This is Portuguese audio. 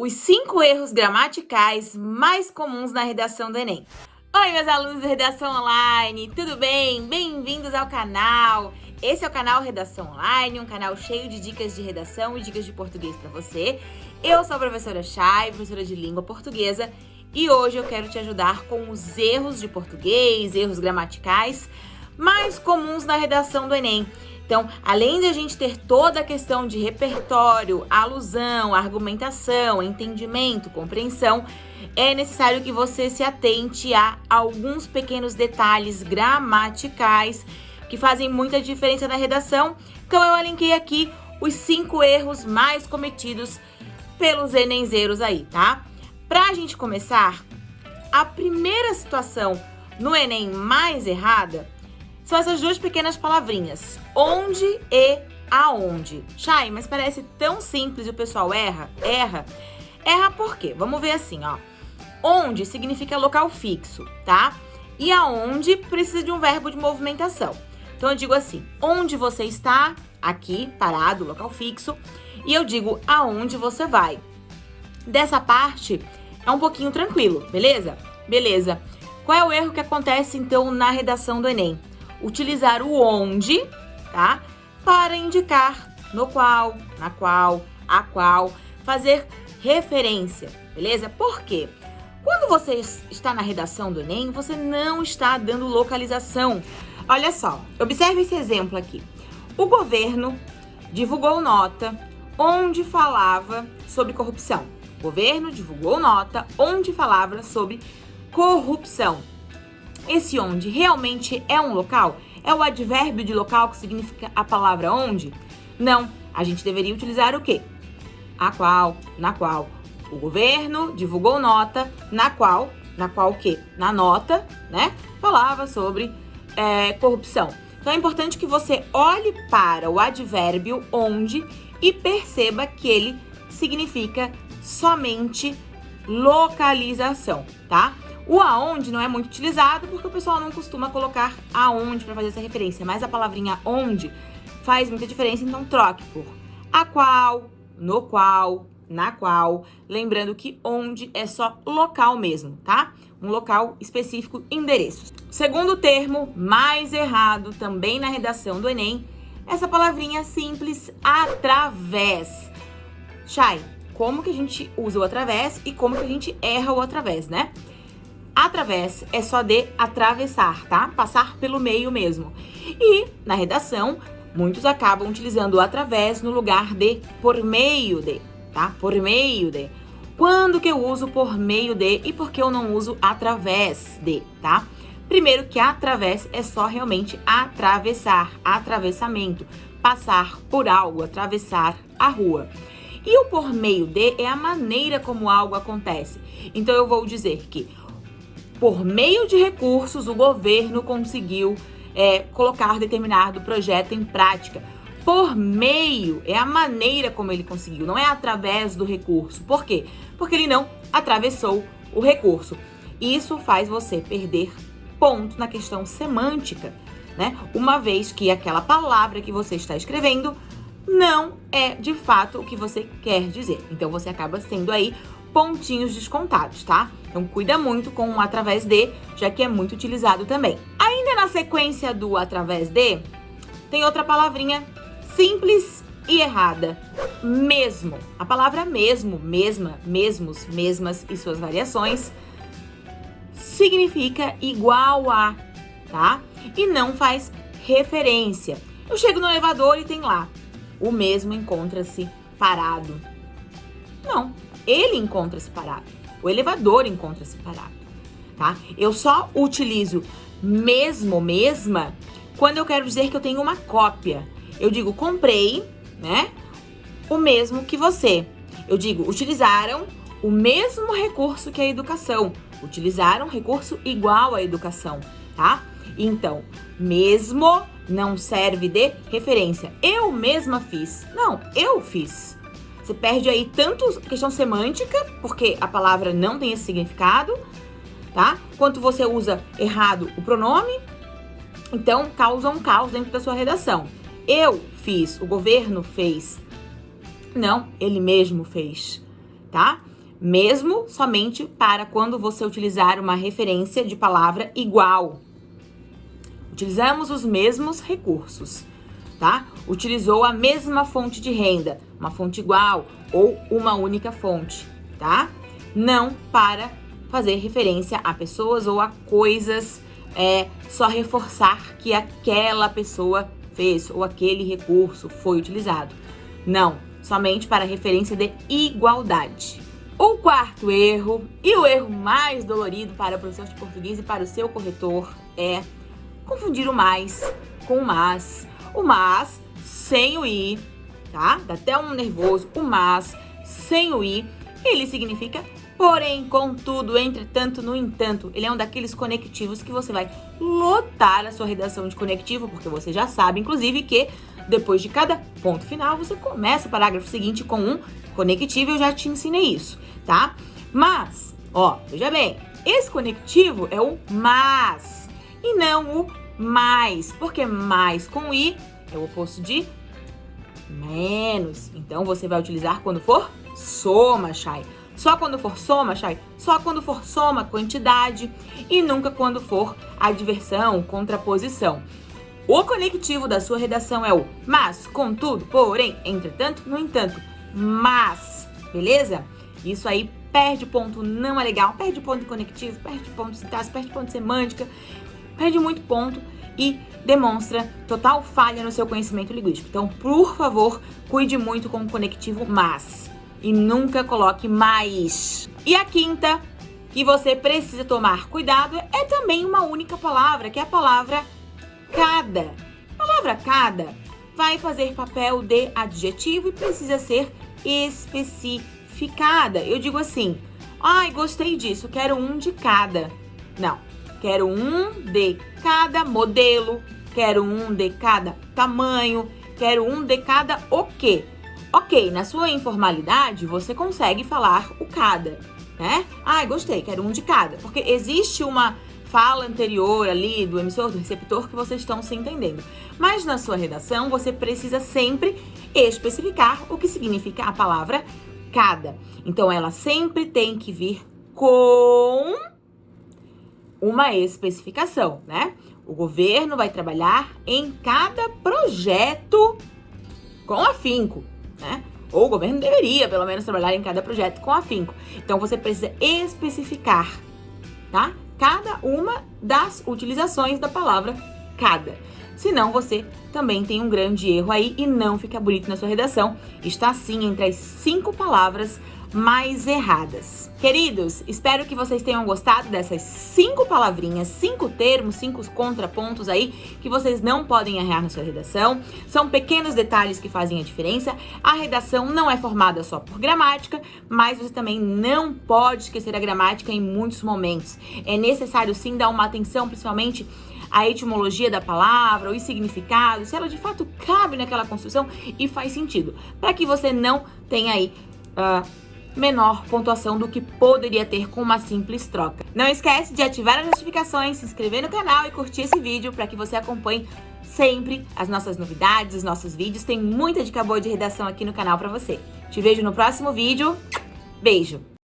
os cinco erros gramaticais mais comuns na redação do Enem. Oi, meus alunos de Redação Online, tudo bem? Bem-vindos ao canal! Esse é o canal Redação Online, um canal cheio de dicas de redação e dicas de português para você. Eu sou a professora Chay, professora de língua portuguesa, e hoje eu quero te ajudar com os erros de português, erros gramaticais mais comuns na redação do Enem. Então, além de a gente ter toda a questão de repertório, alusão, argumentação, entendimento, compreensão, é necessário que você se atente a alguns pequenos detalhes gramaticais que fazem muita diferença na redação. Então, eu elenquei aqui os cinco erros mais cometidos pelos enenzeiros aí, tá? Pra gente começar, a primeira situação no Enem mais errada são essas duas pequenas palavrinhas, onde e aonde. Chay, mas parece tão simples e o pessoal erra? Erra. Erra por quê? Vamos ver assim, ó. Onde significa local fixo, tá? E aonde precisa de um verbo de movimentação. Então eu digo assim, onde você está, aqui, parado, local fixo, e eu digo aonde você vai. Dessa parte é um pouquinho tranquilo, beleza? Beleza. Qual é o erro que acontece então na redação do Enem? Utilizar o onde, tá? Para indicar no qual, na qual, a qual, fazer referência, beleza? Por quê? Quando você está na redação do Enem, você não está dando localização. Olha só, observe esse exemplo aqui. O governo divulgou nota onde falava sobre corrupção. O governo divulgou nota onde falava sobre corrupção. Esse onde realmente é um local? É o advérbio de local que significa a palavra onde? Não, a gente deveria utilizar o quê? A qual, na qual. O governo divulgou nota na qual, na qual o quê? Na nota, né? Falava sobre é, corrupção. Então é importante que você olhe para o advérbio onde e perceba que ele significa somente localização, tá? O aonde não é muito utilizado porque o pessoal não costuma colocar aonde para fazer essa referência, mas a palavrinha onde faz muita diferença, então troque por a qual, no qual, na qual, lembrando que onde é só local mesmo, tá? Um local específico, endereço. Segundo termo, mais errado também na redação do Enem, essa palavrinha simples, através. Chay, como que a gente usa o através e como que a gente erra o através, né? Através é só de atravessar, tá? Passar pelo meio mesmo. E na redação, muitos acabam utilizando o através no lugar de por meio de, tá? Por meio de. Quando que eu uso por meio de e por que eu não uso através de, tá? Primeiro que através é só realmente atravessar, atravessamento, passar por algo, atravessar a rua. E o por meio de é a maneira como algo acontece. Então eu vou dizer que por meio de recursos, o governo conseguiu é, colocar determinado projeto em prática. Por meio é a maneira como ele conseguiu, não é através do recurso. Por quê? Porque ele não atravessou o recurso. Isso faz você perder ponto na questão semântica, né? Uma vez que aquela palavra que você está escrevendo não é de fato o que você quer dizer. Então você acaba sendo aí pontinhos descontados, tá? Então cuida muito com o através de, já que é muito utilizado também. Ainda na sequência do através de, tem outra palavrinha simples e errada. Mesmo. A palavra mesmo, mesma, mesmos, mesmas e suas variações significa igual a, tá? E não faz referência. Eu chego no elevador e tem lá, o mesmo encontra-se parado. Não, ele encontra-se parado. O elevador encontra-se parado, tá? Eu só utilizo mesmo, mesma, quando eu quero dizer que eu tenho uma cópia. Eu digo comprei, né? O mesmo que você. Eu digo utilizaram o mesmo recurso que a educação. Utilizaram recurso igual à educação, tá? Então, mesmo não serve de referência. Eu mesma fiz. Não, eu fiz. Você perde aí tanto questão semântica, porque a palavra não tem esse significado, tá? Quanto você usa errado o pronome, então causa um caos dentro da sua redação. Eu fiz, o governo fez. Não, ele mesmo fez, tá? mesmo somente para quando você utilizar uma referência de palavra igual. Utilizamos os mesmos recursos, tá? Utilizou a mesma fonte de renda, uma fonte igual ou uma única fonte, tá? Não para fazer referência a pessoas ou a coisas, é só reforçar que aquela pessoa fez ou aquele recurso foi utilizado. Não, somente para referência de igualdade. O quarto erro, e o erro mais dolorido para o professor de português e para o seu corretor, é confundir o mais com o mas. O mas sem o i, tá? Dá até um nervoso. O mas sem o i, ele significa porém, contudo, entretanto, no entanto. Ele é um daqueles conectivos que você vai lotar a sua redação de conectivo, porque você já sabe, inclusive, que depois de cada ponto final, você começa o parágrafo seguinte com um conectivo. Eu já te ensinei isso tá? Mas, ó, veja bem, esse conectivo é o mas e não o mais, porque mais com i é o oposto de menos. Então, você vai utilizar quando for soma, Chay. Só quando for soma, Chay. Só quando for soma, quantidade. E nunca quando for adversão, contraposição. O conectivo da sua redação é o mas, contudo, porém, entretanto, no entanto. Mas, beleza? Isso aí perde ponto, não é legal, perde ponto conectivo, perde ponto sintaxe, perde ponto semântica, perde muito ponto e demonstra total falha no seu conhecimento linguístico. Então, por favor, cuide muito com o conectivo mas e nunca coloque mais. E a quinta, que você precisa tomar cuidado, é também uma única palavra, que é a palavra cada. A palavra cada vai fazer papel de adjetivo e precisa ser específico ficada. Eu digo assim, ai, gostei disso, quero um de cada. Não, quero um de cada modelo, quero um de cada tamanho, quero um de cada o quê? Ok, na sua informalidade, você consegue falar o cada, né? Ai, gostei, quero um de cada. Porque existe uma fala anterior ali do emissor, do receptor, que vocês estão se entendendo. Mas na sua redação, você precisa sempre especificar o que significa a palavra cada. Então, ela sempre tem que vir com uma especificação, né? O governo vai trabalhar em cada projeto com afinco, né? Ou o governo deveria, pelo menos, trabalhar em cada projeto com afinco. Então, você precisa especificar, tá? Cada uma das utilizações da palavra cada. Senão você também tem um grande erro aí e não fica bonito na sua redação. Está sim entre as cinco palavras mais erradas. Queridos, espero que vocês tenham gostado dessas cinco palavrinhas, cinco termos, cinco contrapontos aí que vocês não podem errar na sua redação. São pequenos detalhes que fazem a diferença. A redação não é formada só por gramática, mas você também não pode esquecer a gramática em muitos momentos. É necessário sim dar uma atenção, principalmente a etimologia da palavra, os significados, se ela de fato cabe naquela construção e faz sentido, para que você não tenha aí uh, menor pontuação do que poderia ter com uma simples troca. Não esquece de ativar as notificações, se inscrever no canal e curtir esse vídeo para que você acompanhe sempre as nossas novidades, os nossos vídeos. Tem muita dica boa de redação aqui no canal para você. Te vejo no próximo vídeo. Beijo!